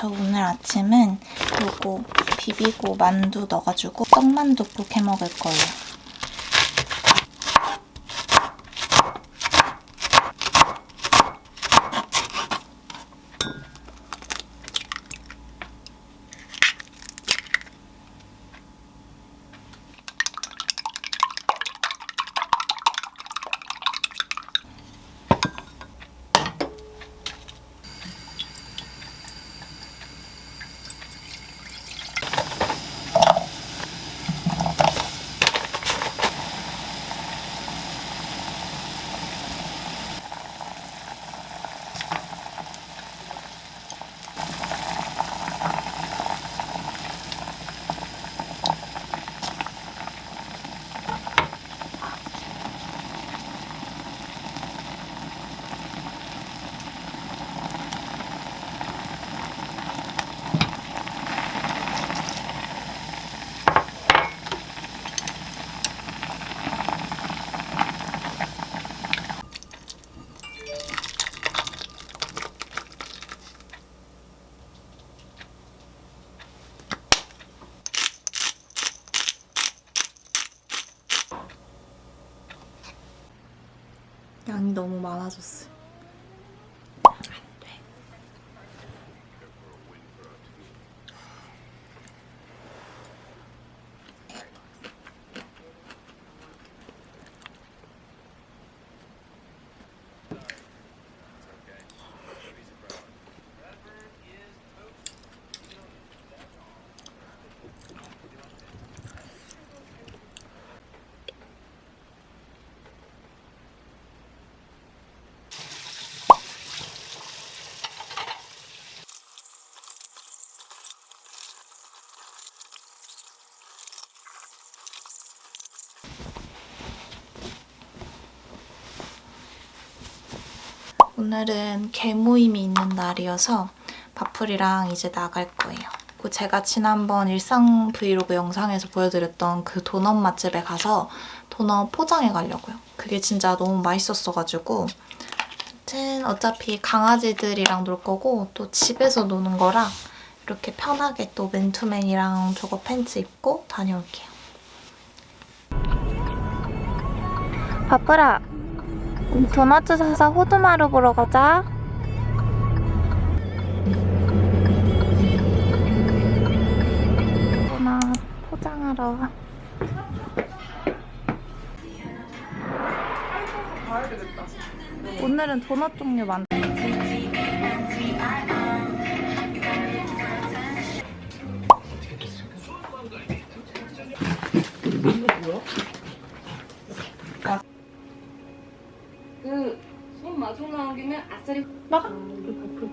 저 오늘 아침은 요거 비비고 만두 넣어가지고 떡만둣국 해 먹을 거예요. 너무 많아졌어. 오늘은 개모임이 있는 날이어서 바풀이랑 이제 나갈 거예요. 그리고 제가 지난번 일상 브이로그 영상에서 보여드렸던 그 도넛 맛집에 가서 도넛 포장해 가려고요. 그게 진짜 너무 맛있었어가지고 아무튼 어차피 강아지들이랑 놀 거고 또 집에서 노는 거라 이렇게 편하게 또 맨투맨이랑 저거 팬츠 입고 다녀올게요. 우리 도넛 사서 호두마루 보러 가자. 도넛 포장하러. 오늘은 도넛 종류 많다.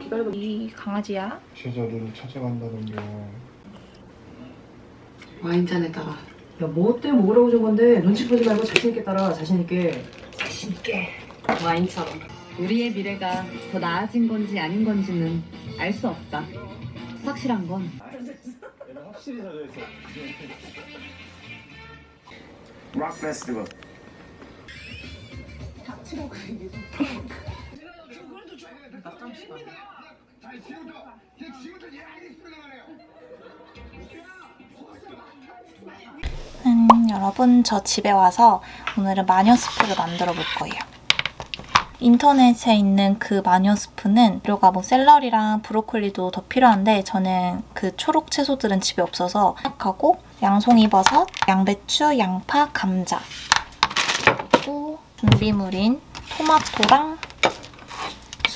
기다려봐. 이 강아지야. 제자리를 찾아간다던가 와인잔에다가 야, 뭐 때문에 먹으라고 준 건데 눈치 보지 말고 자신있게 따라, 자신있게. 자신있게. 와인처럼. 우리의 미래가 더 나아진 건지 아닌 건지는 알 수 없다. 확실한 건. 확실히 젖어있어 락 페스티벌 음, 여러분 저 집에 와서 오늘은 마녀 스프를 만들어 볼 거예요. 인터넷에 있는 그 마녀 스프는 재료가 뭐 샐러리랑 브로콜리도 더 필요한데 저는 그 초록 채소들은 집에 없어서 생각하고 양송이버섯, 양배추, 양파, 감자. 그리고 준비물인 토마토랑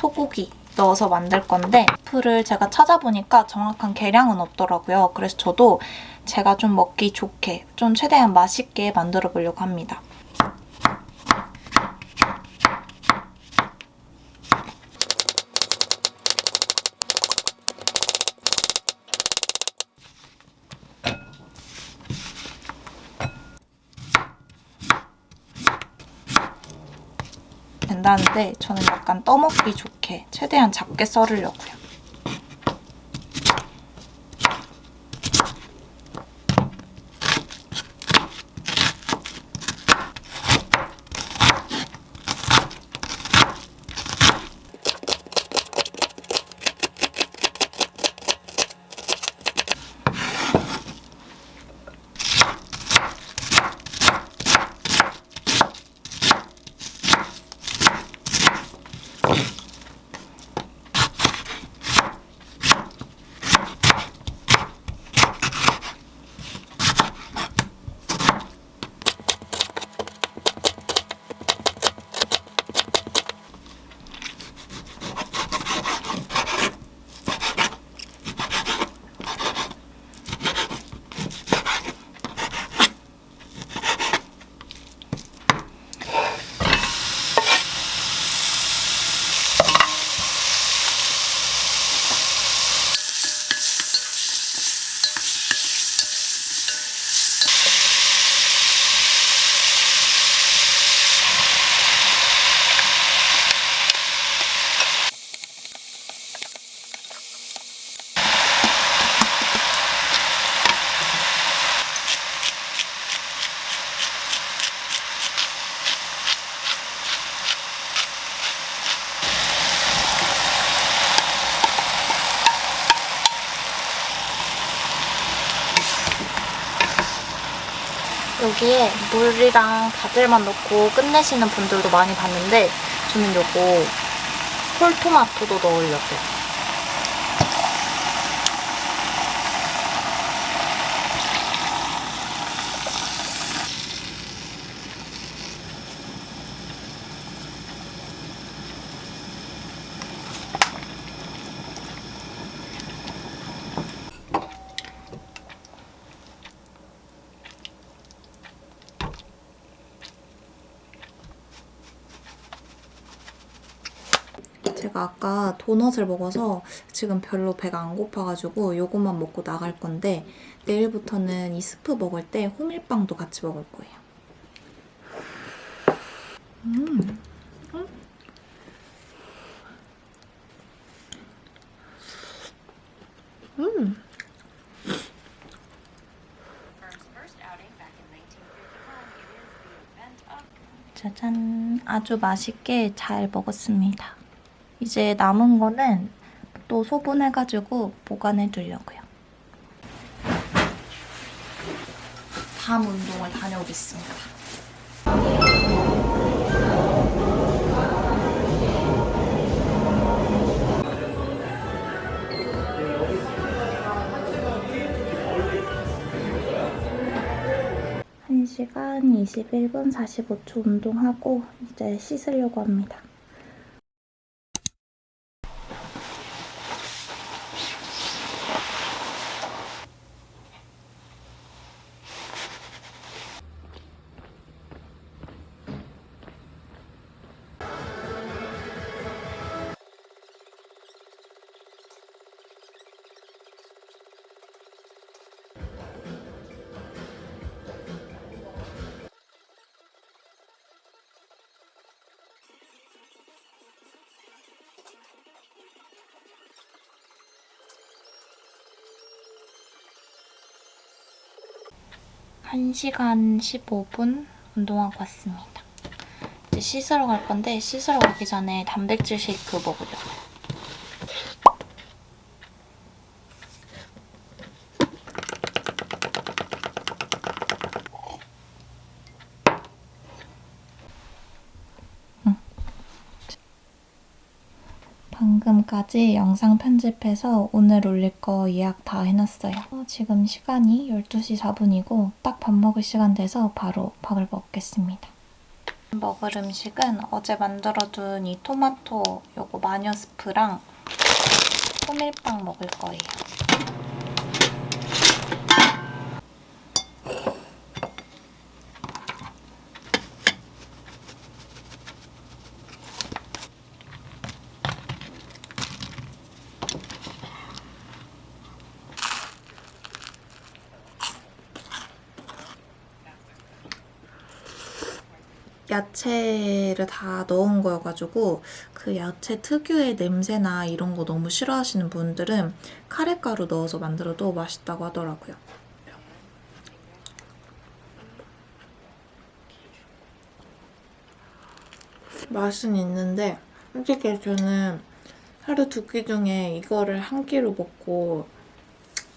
소고기 넣어서 만들 건데 스프를 제가 찾아보니까 정확한 계량은 없더라고요. 그래서 저도 제가 좀 먹기 좋게, 좀 최대한 맛있게 만들어 보려고 합니다. 된다는데 저는 약간 떠먹기 좋게 최대한 작게 썰으려고요. 여기에 물이랑 바질만 넣고 끝내시는 분들도 많이 봤는데 저는 요거 홀토마토도 넣으려고요. 아까 도넛을 먹어서 지금 별로 배가 안 고파가지고 요것만 먹고 나갈 건데 내일부터는 이 스프 먹을 때 호밀빵도 같이 먹을 거예요. 음. 음. 음. 짜잔. 아주 맛있게 잘 먹었습니다. 이제 남은 거는 또 소분해가지고 보관해 두려고요. 다음 운동을 다녀오겠습니다. 한시간 21분 45초 운동하고 이제 씻으려고 합니다. 한시간 15분 운동하고 왔습니다. 이제 씻으러 갈 건데 씻으러 가기 전에 단백질 쉐이크 먹으려고요. 까지 영상 편집해서 오늘 올릴 거 예약 다 해놨어요. 어, 지금 시간이 12시 4분이고 딱 밥 먹을 시간 돼서 바로 밥을 먹겠습니다. 먹을 음식은 어제 만들어둔 이 토마토 요거 마녀 스프랑 호밀빵 먹을 거예요. 야채를 다 넣은 거여가지고 그 야채 특유의 냄새나 이런 거 너무 싫어하시는 분들은 카레가루 넣어서 만들어도 맛있다고 하더라고요. 맛은 있는데 솔직히 저는 하루 두 끼 중에 이거를 한 끼로 먹고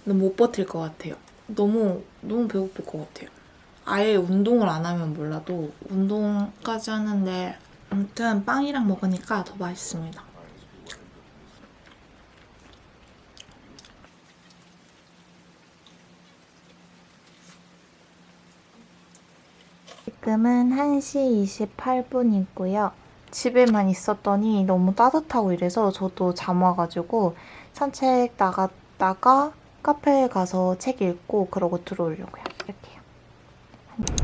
못 버틸 것 같아요. 너무 너무 배고플 것 같아요. 아예 운동을 안 하면 몰라도 운동까지 하는데 아무튼 빵이랑 먹으니까 더 맛있습니다. 지금은 1시 28분이고요. 집에만 있었더니 너무 따뜻하고 이래서 저도 잠 와가지고 산책 나갔다가 카페에 가서 책 읽고 그러고 들어오려고요. 이렇게요. you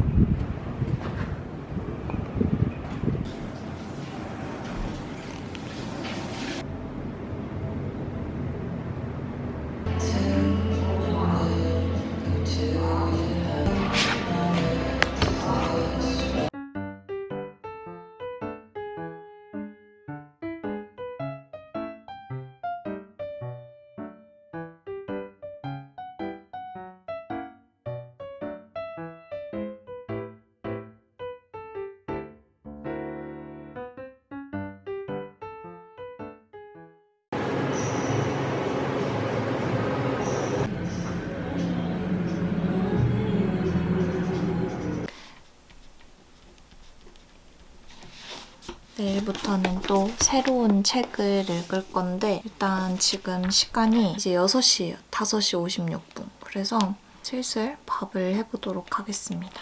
내일부터는 또 새로운 책을 읽을 건데 일단 지금 시간이 이제 6시예요. 5시 56분. 그래서 슬슬 밥을 해보도록 하겠습니다.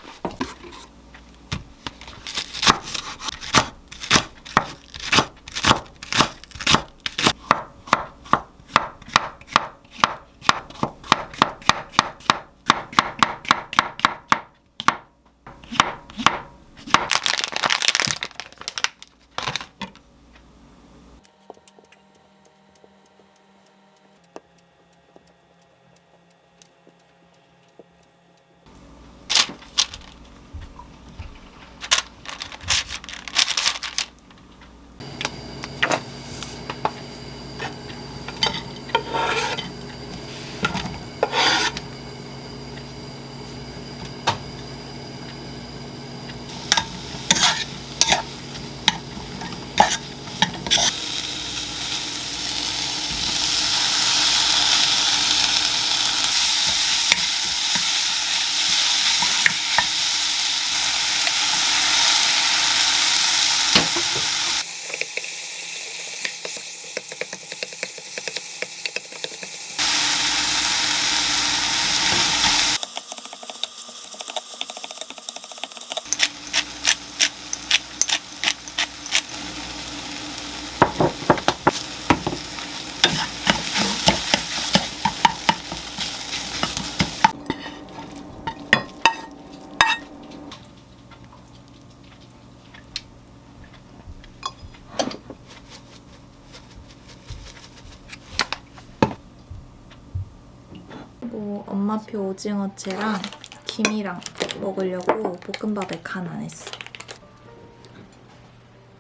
뭐 엄마표 오징어채랑 김이랑 먹으려고 볶음밥에 간 안 했어.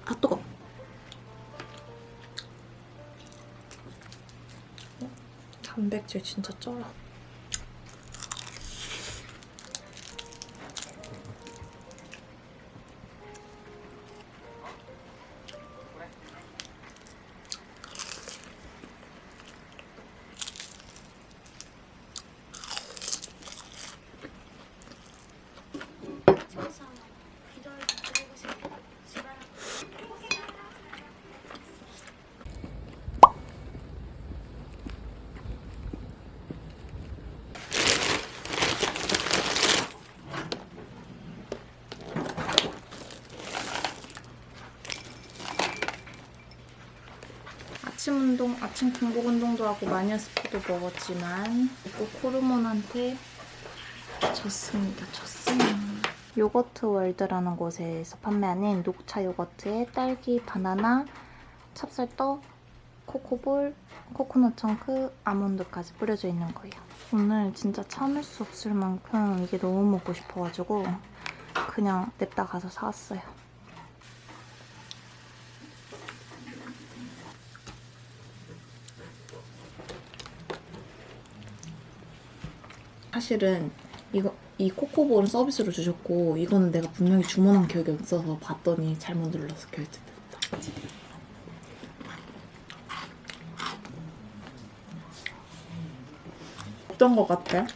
아 뜨거. 어? 단백질 진짜 쩔어. 아침 운동, 아침 공복 운동도 하고 마녀스프도 먹었지만 꼭 호르몬한테 졌습니다. 졌습니다. 요거트 월드라는 곳에서 판매하는 녹차 요거트에 딸기, 바나나, 찹쌀떡, 코코볼, 코코넛 청크, 아몬드까지 뿌려져 있는 거예요. 오늘 진짜 참을 수 없을 만큼 이게 너무 먹고 싶어가지고 그냥 냅다 가서 사왔어요. 사실은 이거 이 코코볼은 서비스로 주셨고 이거는 내가 분명히 주문한 기억이 없어서 봤더니 잘못 눌러서 결제됐다. 어떤 거 같아?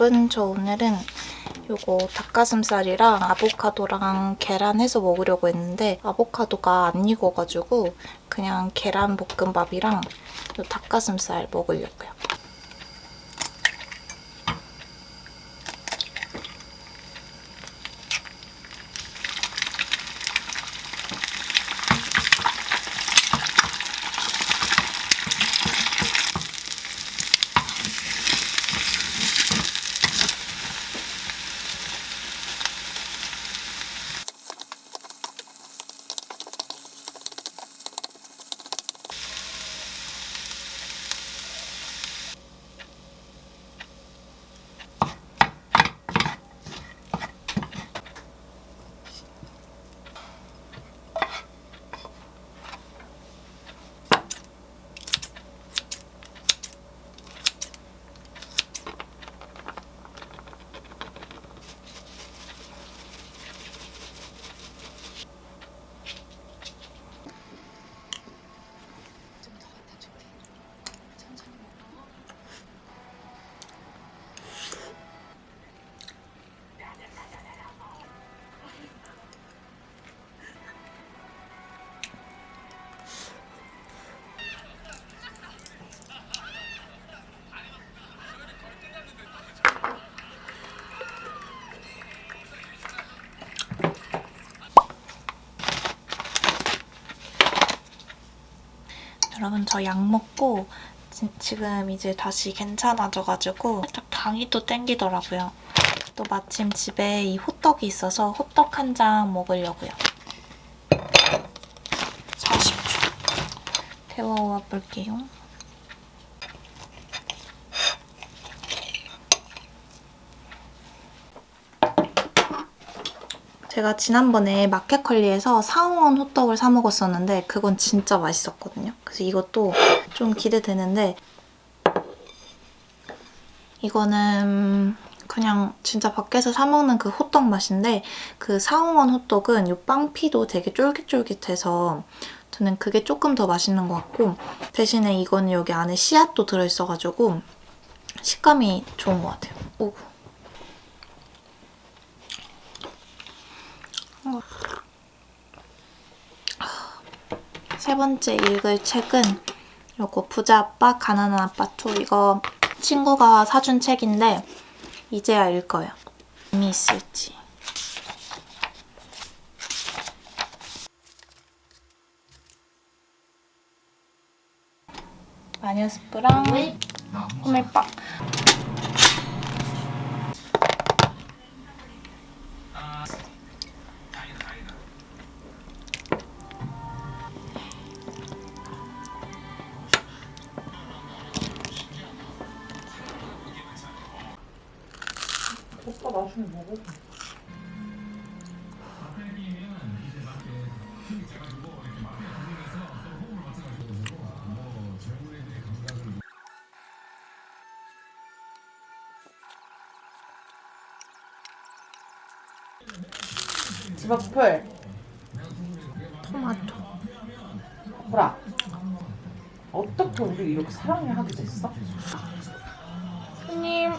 여러분 저 오늘은 요거 닭가슴살이랑 아보카도랑 계란 해서 먹으려고 했는데 아보카도가 안 익어가지고 그냥 계란 볶음밥이랑 요 닭가슴살 먹으려고요. 저 약 먹고 지, 지금 이제 다시 괜찮아져가지고 살짝 당이 또 땡기더라고요. 또 마침 집에 이 호떡이 있어서 호떡 한 장 먹으려고요. 40초. 데워와 볼게요. 제가 지난번에 마켓컬리에서 상원 호떡을 사 먹었었는데 그건 진짜 맛있었거든요. 그래서 이것도 좀 기대되는데 이거는 그냥 진짜 밖에서 사 먹는 그 호떡 맛인데 그 상원 호떡은 이 빵피도 되게 쫄깃쫄깃해서 저는 그게 조금 더 맛있는 것 같고 대신에 이거는 여기 안에 씨앗도 들어있어가지고 식감이 좋은 것 같아요. 오. 세 번째 읽을 책은 요거 부자 아빠 가난한 아빠 2 이거 친구가 사준 책인데 이제야 읽어요. 의미 있을지. 마녀 스프랑 호밀빵. 풀. 토마토. 보라. 어떻게 우리 이렇게 사랑을 하게 됐어? 손님.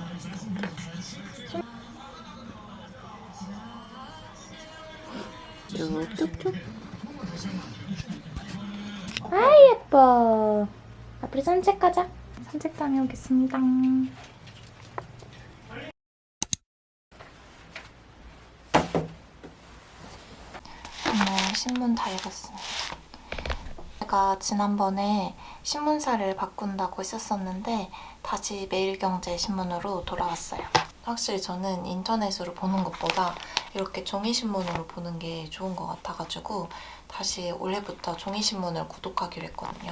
쭉쭉쭉. 아 예뻐. 앞으로 산책 가자. 산책 다녀오겠습니다. 신문 다 읽었습니다. 제가 지난번에 신문사를 바꾼다고 했었었는데 다시 매일경제 신문으로 돌아왔어요. 확실히 저는 인터넷으로 보는 것보다 이렇게 종이신문으로 보는 게 좋은 것 같아가지고 다시 올해부터 종이신문을 구독하기로 했거든요.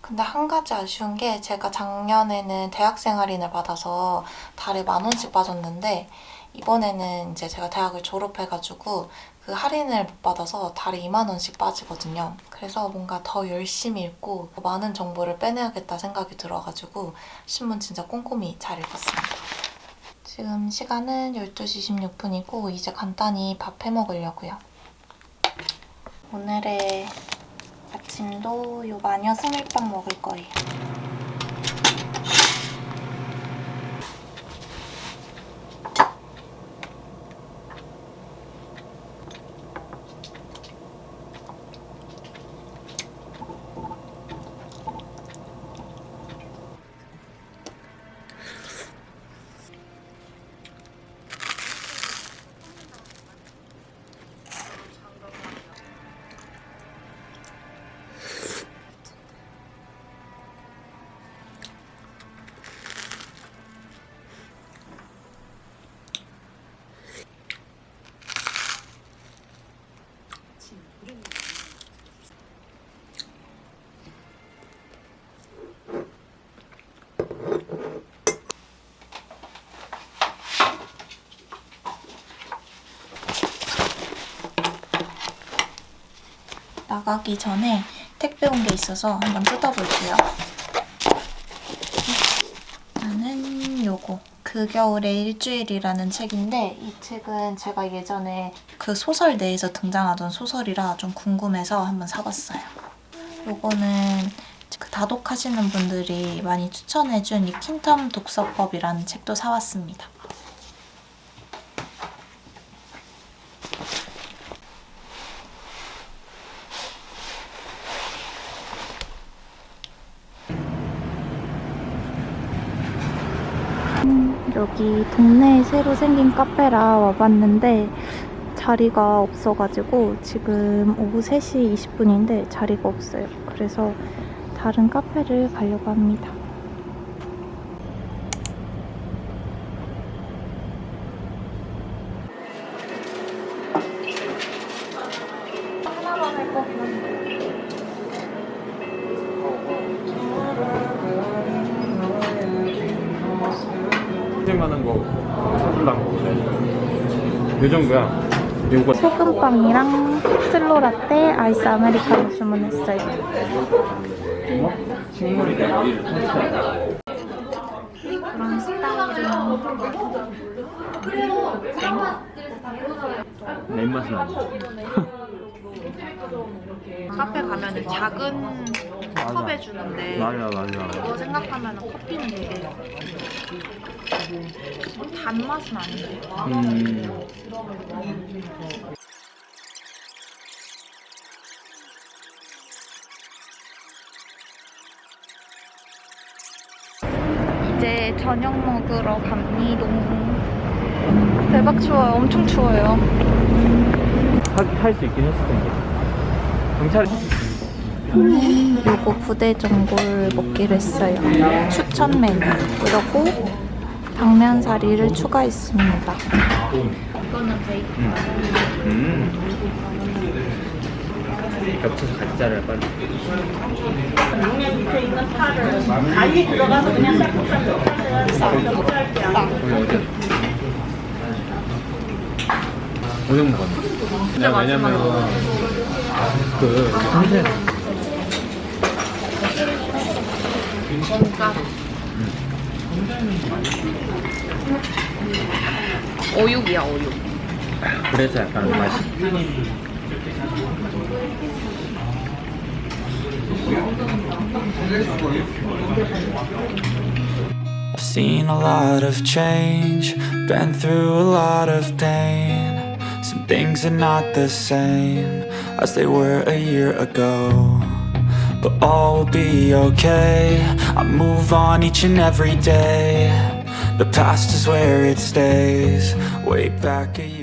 근데 한 가지 아쉬운 게 제가 작년에는 대학생 할인을 받아서 달에 만 원씩 빠졌는데 이번에는 이제 제가 대학을 졸업해가지고 그 할인을 못 받아서 달에 2만 원씩 빠지거든요. 그래서 뭔가 더 열심히 읽고 더 많은 정보를 빼내야겠다 생각이 들어가지고 신문 진짜 꼼꼼히 잘 읽었습니다. 지금 시간은 12시 16분이고 이제 간단히 밥 해 먹으려고요. 오늘의 아침도 요 마녀 스밀빵 먹을 거예요. 나가기 전에 택배 온 게 있어서 한번 뜯어볼게요. 나는 요거 그 겨울의 일주일이라는 책인데 이 책은 제가 예전에 그 소설 내에서 등장하던 소설이라 좀 궁금해서 한번 사봤어요. 요거는 그 다독하시는 분들이 많이 추천해준 이 킨텀 독서법이라는 책도 사왔습니다. 여기 동네에 새로 생긴 카페라 와봤는데 자리가 없어가지고 지금 오후 3시 20분인데 자리가 없어요. 그래서 다른 카페를 가려고 합니다. 생각나는 거 사줄랑 먹을래? 요 정도야. 요거 소금빵이랑 슬로 라떼, 아이스 아메리카노 주문했어요. 뭐? 식물이네. 그런 스타일은 내 입맛은 아니야. 카페 가면 작은 컵에 주는데 맞아 맞아. 그거 생각하면 커피는 되게 단맛은 아닌데 음. 이제 저녁 먹으러 갑니다. 대박 추워요. 엄청 추워요. 할수 있긴 했을 텐데. 경찰 요거 부대전골 먹기로 했어요. 추천 메뉴. 그리고 당면사리를 추가했습니다. 이거는 베이컨. 음. 겹쳐서 같이 자를 빨리. 오늘 어제 어제 먹었네. 내가 왜냐면 그 선생 어육이야, 어육. 그래서 약간 맛이 I've seen a lot of change, been through a lot of pain. Some things are not the same as they were a year ago. But all will be okay. I move on each and every day. The past is where it stays. Way back a year.